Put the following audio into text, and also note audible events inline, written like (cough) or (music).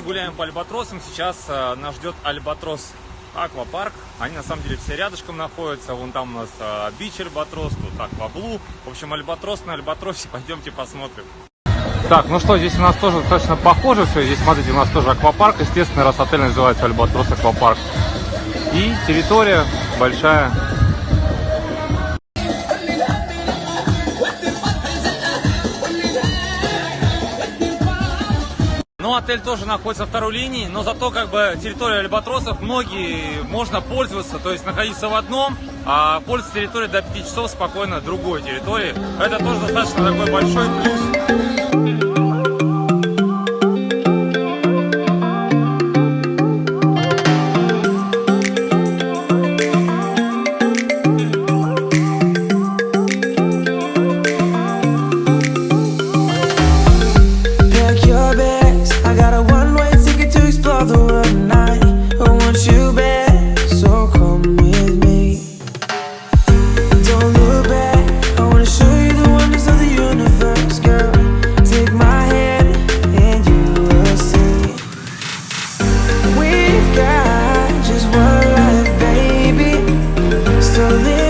гуляем по альбатросам. Сейчас э, нас ждет альбатрос аквапарк. Они на самом деле все рядышком находятся. Вон там у нас э, бич альбатрос, тут акваблу. В общем, альбатрос на альбатросе. (laughs) Пойдемте посмотрим. Так, ну что, здесь у нас тоже достаточно похоже все. Здесь, смотрите, у нас тоже аквапарк. Естественно, раз отель называется Альбатрос Аквапарк. И территория большая. Ну, отель тоже находится на второй линии, но зато как бы территория альбатросов многие можно пользоваться, то есть находиться в одном, а пользоваться территорией до 5 часов спокойно другой территории. Это тоже достаточно такой большой плюс. feeling